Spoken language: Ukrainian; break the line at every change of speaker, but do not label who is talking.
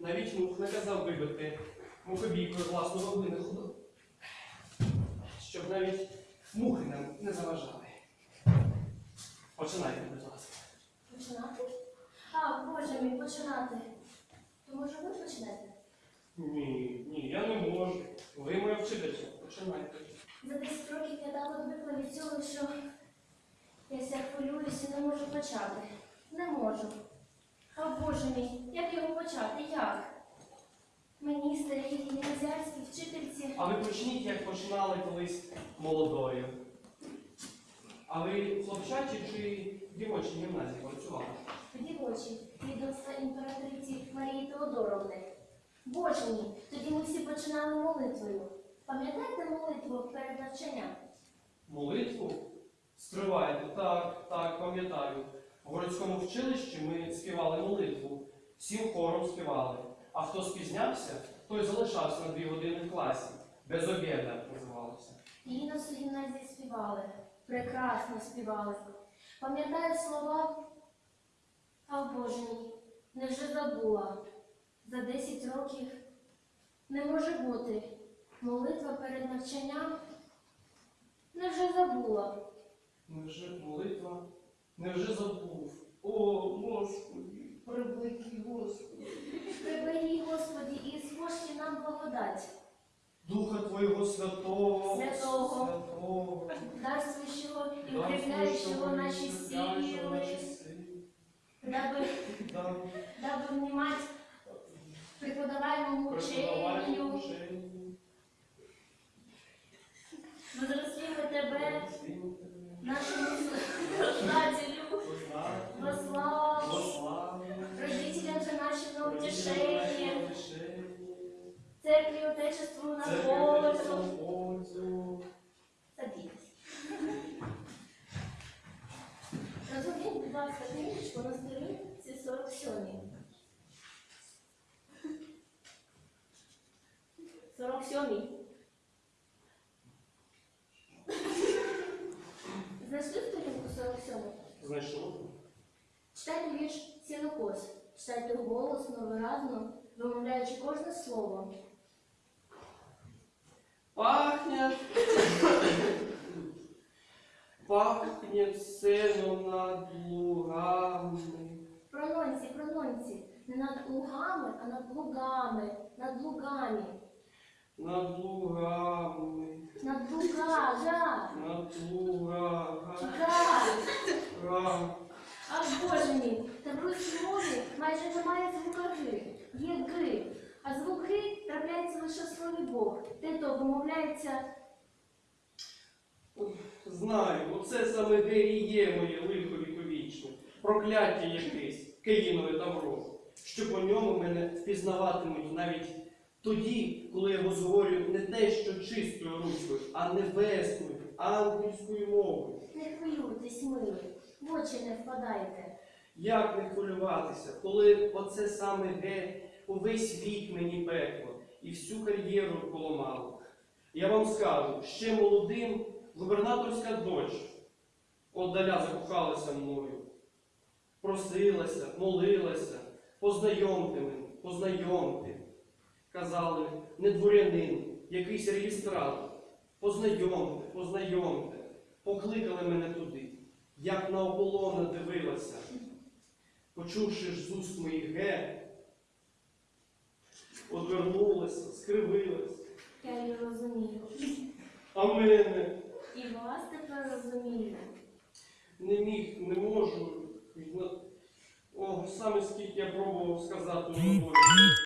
Навіть мух наказав вибити мухобійкою власного винаходу. Щоб навіть мухи нам не заважали. Починайте, будь ласка.
Починати? А, Боже мій, починати. То може ви почнете?
Ні, ні, я не можу. Ви моя вчителька. Починайте.
За 10 років я так одвикла від цього, що я ся хвилююся і не можу почати. Не можу. А Боже мій, як його? Як? Мені, старій гімназіальській вчительці,
А ви почніть, як починали колись молодою. А ви в хлопчачій чи дівочій гімназії працювали?
дівочі, відомства імператриці Марії Теодоровни. Боже мій, тоді ми всі починали молитвою. Пам'ятаєте молитву перед навчанням?
Молитву? Стривайте, так, так, пам'ятаю. В городському вчилищі ми співали молитву, всім хором співали. А хто спізнявся, той залишався на дві години в класі. Без обіда називалося.
Її нас у гімназії співали. Прекрасно співали. Пам'ятаю слова. А Боже мій, невже забула. За 10 років не може бути. Молитва перед навчанням. Невже забула.
Невже молитва? Невже забув? О, Господи, прибитий Господи.
Приберіг, Господі, і спошли нам благодать.
Духа Твоєго Святого,
Святого.
Святого,
дарствуючого і
дай
укріпляючого наші сили, даби, даби внимать преподаваемому
вченню.
возрастимо тебе, утешение, церкви и Отечеству на пользу. Садитесь. Розумієте, будь ласка, книжечку на сторінці 47. 47. Знайшли сторінку 47?
Знайшов?
Читайте вірш сінокос. Читайте голосно, виразно, вимовляючи кожне слово.
Пахнет, пахнет сеном над лугами.
Прононці, прононці. Не над лугами, а над лугами, над лугами.
Над лугами,
Над луга, жа,
над лугами.
га. А боже мій, та в руській мові майже немає звука ги. Є ги. А звук ги трапляється лише в слові Бог. Те то вимовляється
Знаю, оце саме де і є моє лихо віковічне, прокляття якесь, Каїнове тавро, що по ньому мене впізнаватимуть навіть тоді, коли я розговорю не те, що чистою руською, а небесною, ангельською мовою.
не хвилюйтесь, милий, в очі не впадайте.
Як не хвилюватися, коли оце саме ге увесь вік мені пекло і всю кар'єру поламало. Я вам скажу, ще молодим губернаторська дочь отдаля закохалася мною. Просилася, молилася, познайомте мене, познайомте. Казали, не дворянин, якийсь реєстратор. Познайомте, познайомте. Покликали мене туди, як на ополона дивилася. Почувши ж з уст моїх ге, одвернулася, скривилася.
Я її розумію.
А мене
І вас тепер розумію.
не міг, не можу. О, саме скільки я пробував сказати волі.